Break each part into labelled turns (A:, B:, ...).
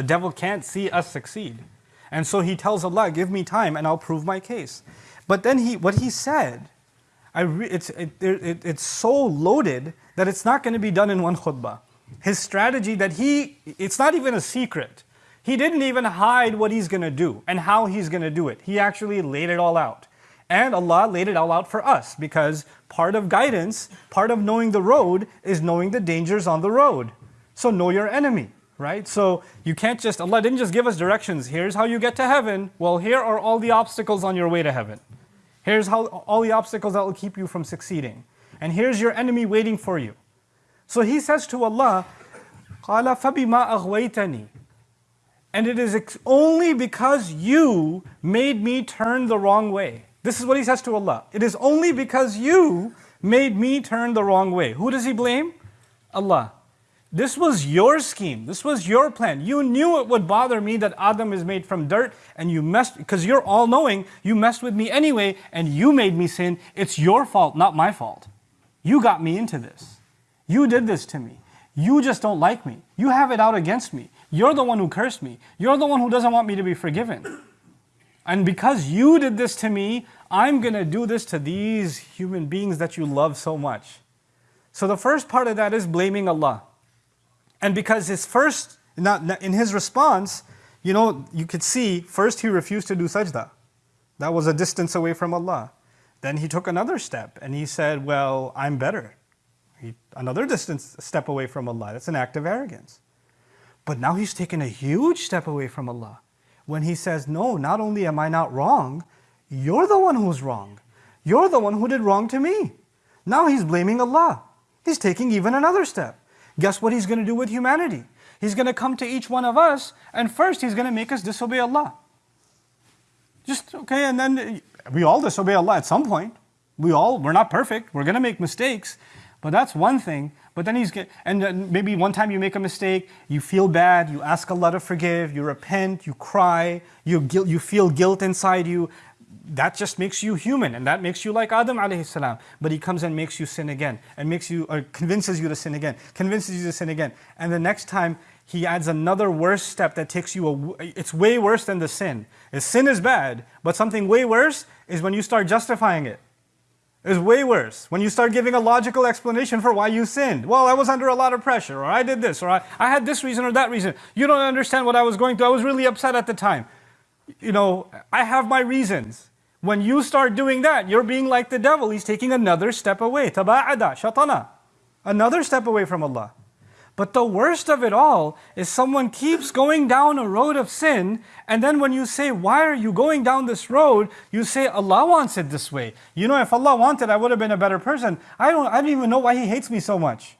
A: The devil can't see us succeed. And so he tells Allah, give me time and I'll prove my case. But then he, what he said, it's, it, it, it's so loaded that it's not going to be done in one khutbah. His strategy that he, it's not even a secret. He didn't even hide what he's going to do and how he's going to do it. He actually laid it all out. And Allah laid it all out for us because part of guidance, part of knowing the road is knowing the dangers on the road. So know your enemy, right? So you can't just, Allah didn't just give us directions. Here's how you get to heaven. Well, here are all the obstacles on your way to heaven. Here's how, all the obstacles that will keep you from succeeding. And here's your enemy waiting for you. So he says to Allah, قَالَ فَبِمَا أَغْوَيْتَنِي And it is only because you made me turn the wrong way. This is what he says to Allah. It is only because you made me turn the wrong way. Who does he blame? Allah. This was your scheme. This was your plan. You knew it would bother me that Adam is made from dirt and you messed, because you're all knowing, you messed with me anyway and you made me sin. It's your fault, not my fault. You got me into this. You did this to me. You just don't like me. You have it out against me. You're the one who cursed me. You're the one who doesn't want me to be forgiven. And because you did this to me, I'm going to do this to these human beings that you love so much. So the first part of that is blaming Allah. And because his first, in his response, you know, you could see first he refused to do sajda. That was a distance away from Allah. Then he took another step and he said, well, I'm better. He, another distance step away from Allah. That's an act of arrogance. But now he's taken a huge step away from Allah. When he says, no, not only am I not wrong, you're the one who's wrong. You're the one who did wrong to me. Now he's blaming Allah. He's taking even another step. Guess what he's going to do with humanity? He's going to come to each one of us, and first he's going to make us disobey Allah. Just, okay, and then uh, we all disobey Allah at some point. We all, we're not perfect, we're going to make mistakes, but that's one thing. But then he's, and then maybe one time you make a mistake, you feel bad, you ask Allah to forgive, you repent, you cry, you, you feel guilt inside you, that just makes you human and that makes you like Adam alayhi salam. But he comes and makes you sin again and makes you, or convinces you to sin again, convinces you to sin again. And the next time he adds another worse step that takes you, a, it's way worse than the sin. The sin is bad, but something way worse is when you start justifying it. It's way worse. When you start giving a logical explanation for why you sinned. Well, I was under a lot of pressure, or I did this, or I, I had this reason or that reason. You don't understand what I was going through. I was really upset at the time. You know, I have my reasons. When you start doing that, you're being like the devil. He's taking another step away. Taba'ada, shatana. Another step away from Allah. But the worst of it all is someone keeps going down a road of sin, and then when you say, why are you going down this road? You say, Allah wants it this way. You know, if Allah wanted, I would have been a better person. I don't, I don't even know why He hates me so much.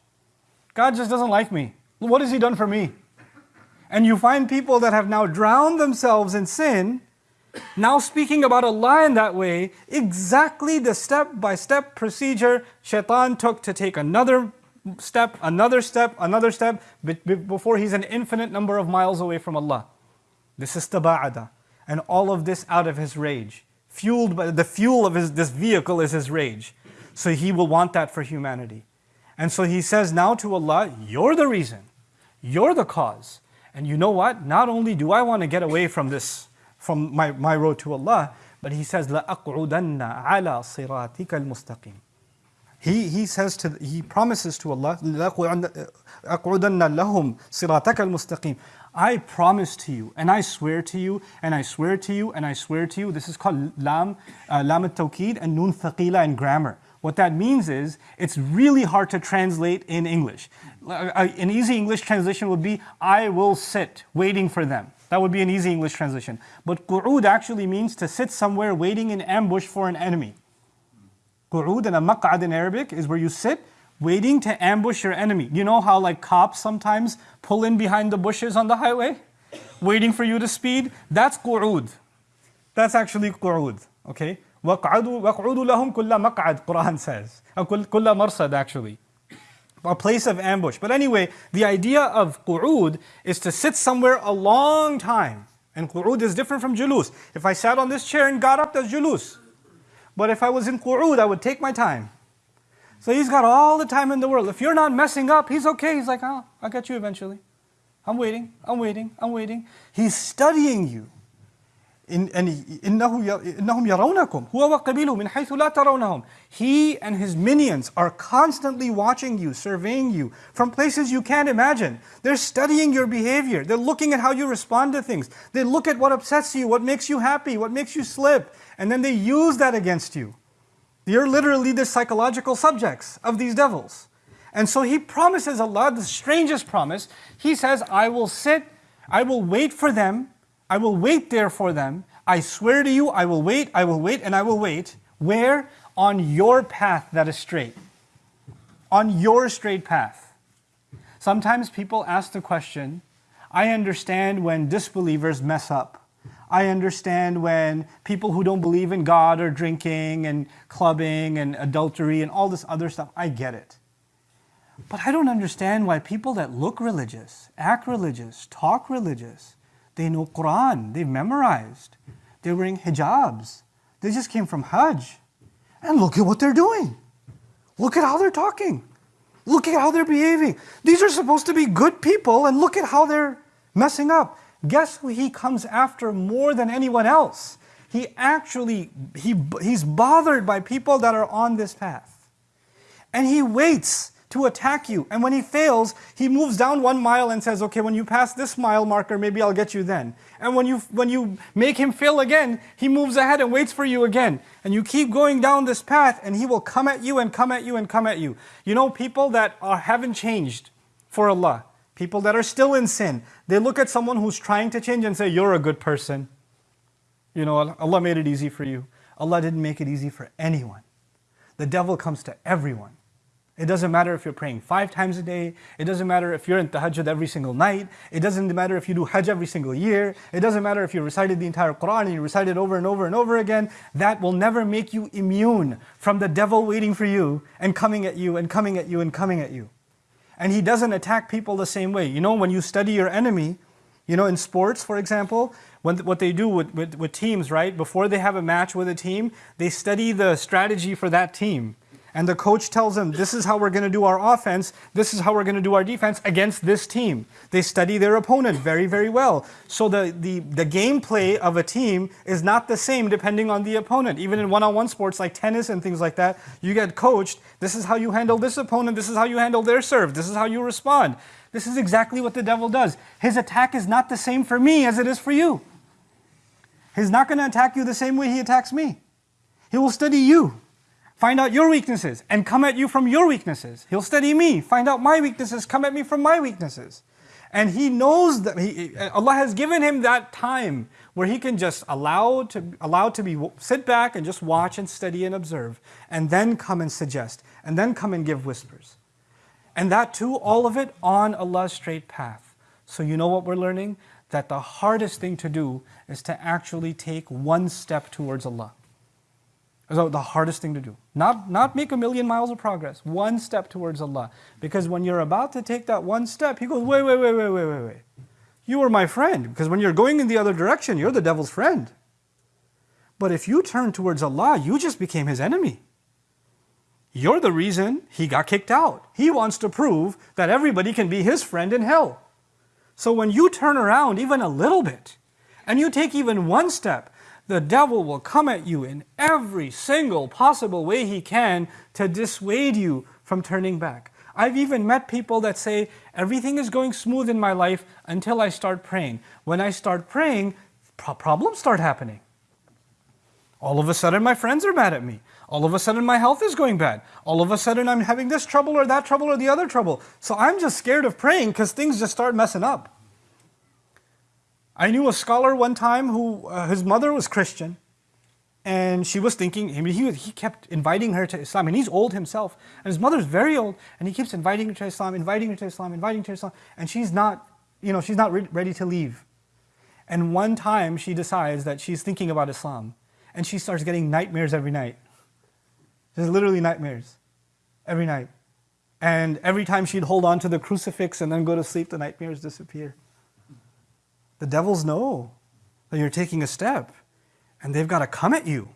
A: God just doesn't like me. What has He done for me? And you find people that have now drowned themselves in sin, now speaking about Allah in that way, exactly the step-by-step -step procedure shaitan took to take another step, another step, another step, before he's an infinite number of miles away from Allah. This is taba'ada. And all of this out of his rage. Fueled by the fuel of his, this vehicle is his rage. So he will want that for humanity. And so he says now to Allah, you're the reason. You're the cause. And you know what? Not only do I want to get away from this from my, my road to Allah. But he says, لَأَقْعُدَنَّ عَلَى صِرَاطِكَ الْمُسْتَقِيمِ he, he says to, he promises to Allah, لَأَقْعُدَنَّ لَهُمْ صِرَاطَكَ الْمُسْتَقِيمِ I promise to you, and I swear to you, and I swear to you, and I swear to you. This is called lam, uh, lam al-tawqid and nun thaqila in grammar. What that means is, it's really hard to translate in English. Uh, an easy English translation would be, I will sit, waiting for them. That would be an easy English translation. But qu'ud actually means to sit somewhere waiting in ambush for an enemy. Qu'ud and a maq'ad in Arabic is where you sit waiting to ambush your enemy. You know how like cops sometimes pull in behind the bushes on the highway? Waiting for you to speed? That's qu'ud. That's actually qu'ud, okay? وَقْعُدُوا لَهُمْ كُلَّ مَقْعَدْ Quran says. كُلَّ مَرْصَد actually a place of ambush. But anyway, the idea of qu'ud is to sit somewhere a long time. And qu'ud is different from julus. If I sat on this chair and got up, that's julus. But if I was in qu'ud, I would take my time. So he's got all the time in the world. If you're not messing up, he's okay. He's like, oh, I'll get you eventually. I'm waiting, I'm waiting, I'm waiting. He's studying you. إن إنه إنهم يرونكم هو وقبيله من حيث لا ترونهم. He and his minions are constantly watching you, surveying you from places you can't imagine. They're studying your behavior. They're looking at how you respond to things. They look at what upsets you, what makes you happy, what makes you slip, and then they use that against you. You're literally the psychological subjects of these devils. And so he promises Allah the strangest promise. He says, I will sit, I will wait for them, I will wait there for them. I swear to you, I will wait, I will wait, and I will wait. Where? On your path that is straight. On your straight path. Sometimes people ask the question, I understand when disbelievers mess up. I understand when people who don't believe in God are drinking and clubbing and adultery and all this other stuff. I get it. But I don't understand why people that look religious, act religious, talk religious, they know Quran, they've memorized, they're wearing hijabs, they just came from Hajj. And look at what they're doing. Look at how they're talking. Look at how they're behaving. These are supposed to be good people, and look at how they're messing up. Guess who he comes after more than anyone else? He actually, he, he's bothered by people that are on this path. And he waits to attack you. And when he fails, he moves down one mile and says, okay, when you pass this mile marker, maybe I'll get you then. And when you, when you make him fail again, he moves ahead and waits for you again. And you keep going down this path and he will come at you and come at you and come at you. You know, people that are, haven't changed for Allah, people that are still in sin, they look at someone who's trying to change and say, you're a good person. You know, Allah made it easy for you. Allah didn't make it easy for anyone. The devil comes to everyone. It doesn't matter if you're praying five times a day. It doesn't matter if you're in tahajjud every single night. It doesn't matter if you do hajj every single year. It doesn't matter if you recited the entire Quran and you recite it over and over and over again. That will never make you immune from the devil waiting for you and coming at you and coming at you and coming at you. And he doesn't attack people the same way. You know, when you study your enemy, you know, in sports, for example, when, what they do with, with, with teams, right? Before they have a match with a team, they study the strategy for that team. And the coach tells them, this is how we're going to do our offense, this is how we're going to do our defense against this team. They study their opponent very, very well. So the, the, the gameplay of a team is not the same depending on the opponent. Even in one-on-one sports like tennis and things like that, you get coached, this is how you handle this opponent, this is how you handle their serve, this is how you respond. This is exactly what the devil does. His attack is not the same for me as it is for you. He's not going to attack you the same way he attacks me. He will study you find out your weaknesses, and come at you from your weaknesses. He'll study me, find out my weaknesses, come at me from my weaknesses. And he knows that he, uh, Allah has given him that time where he can just allow to, allow to be, sit back and just watch and study and observe, and then come and suggest, and then come and give whispers. And that too, all of it on Allah's straight path. So you know what we're learning? That the hardest thing to do is to actually take one step towards Allah. So the hardest thing to do. Not, not make a million miles of progress, one step towards Allah. Because when you're about to take that one step, He goes, wait, wait, wait, wait, wait, wait, wait. You are my friend. Because when you're going in the other direction, you're the devil's friend. But if you turn towards Allah, you just became His enemy. You're the reason He got kicked out. He wants to prove that everybody can be His friend in hell. So when you turn around even a little bit, and you take even one step, the devil will come at you in every single possible way he can to dissuade you from turning back. I've even met people that say, everything is going smooth in my life until I start praying. When I start praying, pro problems start happening. All of a sudden my friends are mad at me. All of a sudden my health is going bad. All of a sudden I'm having this trouble or that trouble or the other trouble. So I'm just scared of praying because things just start messing up. I knew a scholar one time who, uh, his mother was Christian, and she was thinking, I mean, he, he kept inviting her to Islam, and he's old himself, and his mother's very old, and he keeps inviting her to Islam, inviting her to Islam, inviting her to Islam, and she's not, you know, she's not re ready to leave. And one time she decides that she's thinking about Islam, and she starts getting nightmares every night. There's literally nightmares every night. And every time she'd hold on to the crucifix and then go to sleep, the nightmares disappear. The devils know that you're taking a step and they've got to come at you.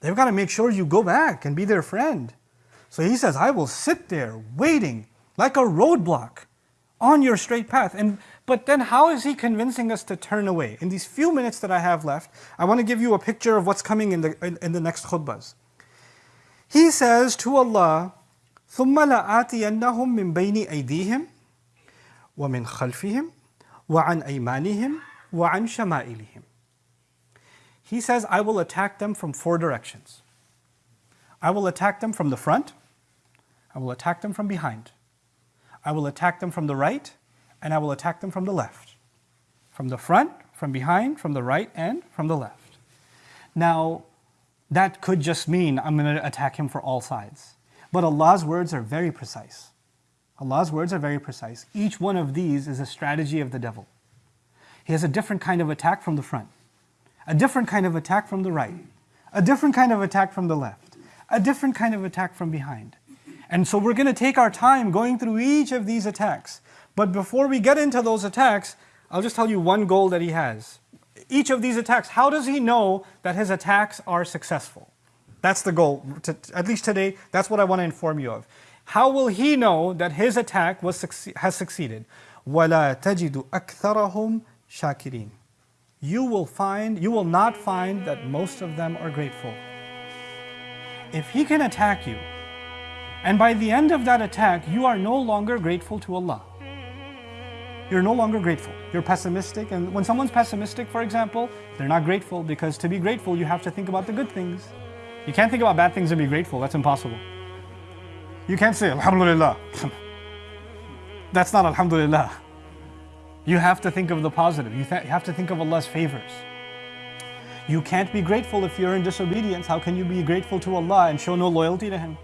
A: They've got to make sure you go back and be their friend. So he says, I will sit there waiting like a roadblock, on your straight path. And but then how is he convincing us to turn away? In these few minutes that I have left, I want to give you a picture of what's coming in the in, in the next khutbahs. He says to Allah, ثُمَّ لَآتِيَنَّهُم مِّن بَيْنِ أَيْدِيهِمْ وَمِنْ خَلْفِهِمْ وَعَنْ أَيْمَانِهِمْ وَعَنْ شَمَائِلِهِمْ He says, I will attack them from four directions. I will attack them from the front, I will attack them from behind, I will attack them from the right, and I will attack them from the left. From the front, from behind, from the right, and from the left. Now, that could just mean I'm going to attack him for all sides. But Allah's words are very precise. Allah's words are very precise. Each one of these is a strategy of the devil. He has a different kind of attack from the front, a different kind of attack from the right, a different kind of attack from the left, a different kind of attack from behind. And so we're going to take our time going through each of these attacks. But before we get into those attacks, I'll just tell you one goal that he has each of these attacks, how does he know that his attacks are successful? That's the goal, to, at least today, that's what I want to inform you of. How will he know that his attack was, has succeeded? وَلَا تَجِدُ أَكْثَرَهُمْ شَاكِرِينَ You will find, you will not find that most of them are grateful. If he can attack you, and by the end of that attack, you are no longer grateful to Allah, you're no longer grateful. You're pessimistic. And when someone's pessimistic, for example, they're not grateful because to be grateful, you have to think about the good things. You can't think about bad things and be grateful. That's impossible. You can't say, Alhamdulillah. That's not Alhamdulillah. You have to think of the positive. You, you have to think of Allah's favors. You can't be grateful if you're in disobedience. How can you be grateful to Allah and show no loyalty to Him?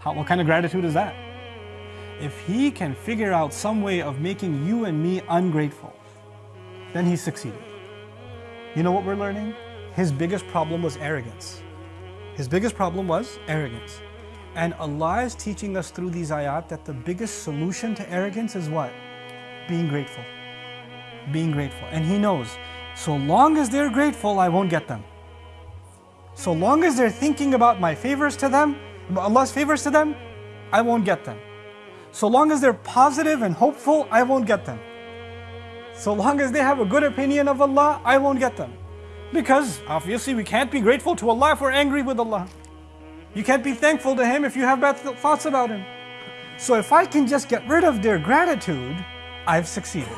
A: How, what kind of gratitude is that? if he can figure out some way of making you and me ungrateful, then He succeeded. You know what we're learning? His biggest problem was arrogance. His biggest problem was arrogance. And Allah is teaching us through these ayat that the biggest solution to arrogance is what? Being grateful. Being grateful. And He knows, so long as they're grateful, I won't get them. So long as they're thinking about my favors to them, Allah's favors to them, I won't get them. So long as they're positive and hopeful, I won't get them. So long as they have a good opinion of Allah, I won't get them. Because obviously we can't be grateful to Allah if we're angry with Allah. You can't be thankful to Him if you have bad thoughts about Him. So if I can just get rid of their gratitude, I've succeeded.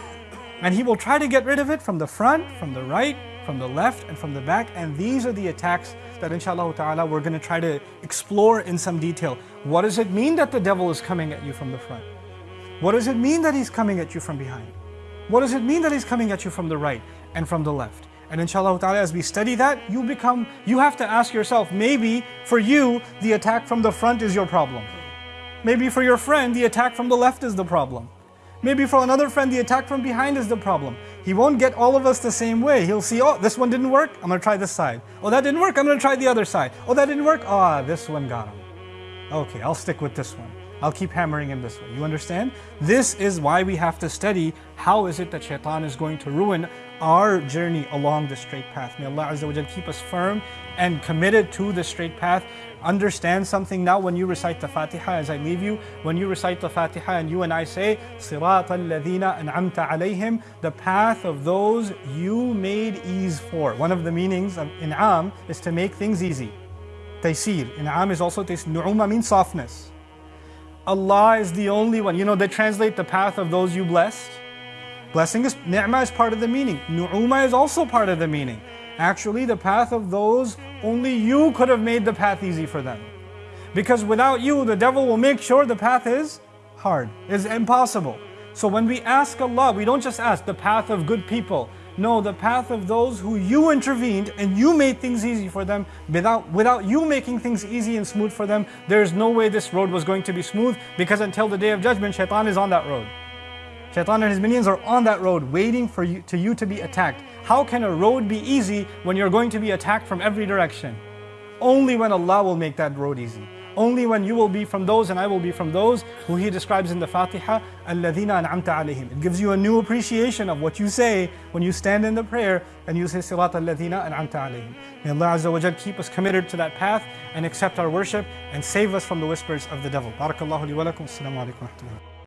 A: And He will try to get rid of it from the front, from the right, from the left, and from the back. And these are the attacks that inshallah ta'ala we're going to try to explore in some detail. What does it mean that the devil is coming at you from the front? What does it mean that he's coming at you from behind? What does it mean that he's coming at you from the right and from the left? And inshallah ta'ala, as we study that, you become, you have to ask yourself, maybe for you, the attack from the front is your problem. Maybe for your friend, the attack from the left is the problem. Maybe for another friend, the attack from behind is the problem. He won't get all of us the same way. He'll see, oh, this one didn't work, I'm gonna try this side. Oh, that didn't work, I'm gonna try the other side. Oh, that didn't work, ah, oh, this one got him. Okay, I'll stick with this one. I'll keep hammering him this way. You understand? This is why we have to study how is it that shaitan is going to ruin our journey along the straight path. May Allah Azza wa Jal keep us firm and committed to the straight path. Understand something now when you recite the Fatiha as I leave you. When you recite the Fatiha and you and I say, Sirat al-ladina an'amta alayhim, the path of those you made ease for. One of the meanings of in'am is to make things easy. Taysir. In'am is also taysir. Nu'uma means softness. Allah is the only one. You know, they translate the path of those you blessed. Blessing is, ni'mah is part of the meaning. Nu'uma is also part of the meaning. Actually, the path of those, only you could have made the path easy for them. Because without you, the devil will make sure the path is hard, is impossible. So when we ask Allah, we don't just ask the path of good people. No, the path of those who you intervened and you made things easy for them. Without, without you making things easy and smooth for them, there's no way this road was going to be smooth because until the day of judgment, shaitan is on that road. Shaitan and his minions are on that road waiting for you to you to be attacked. How can a road be easy when you're going to be attacked from every direction? Only when Allah will make that road easy. Only when you will be from those and I will be from those who he describes in the Fatiha, Alladina an'amta alayhim. It gives you a new appreciation of what you say when you stand in the prayer and you say Sirat Alladina an'amta alayhim. May Allah Azza wa Jal keep us committed to that path and accept our worship and save us from the whispers of the devil. Barakallahu li wa lakum.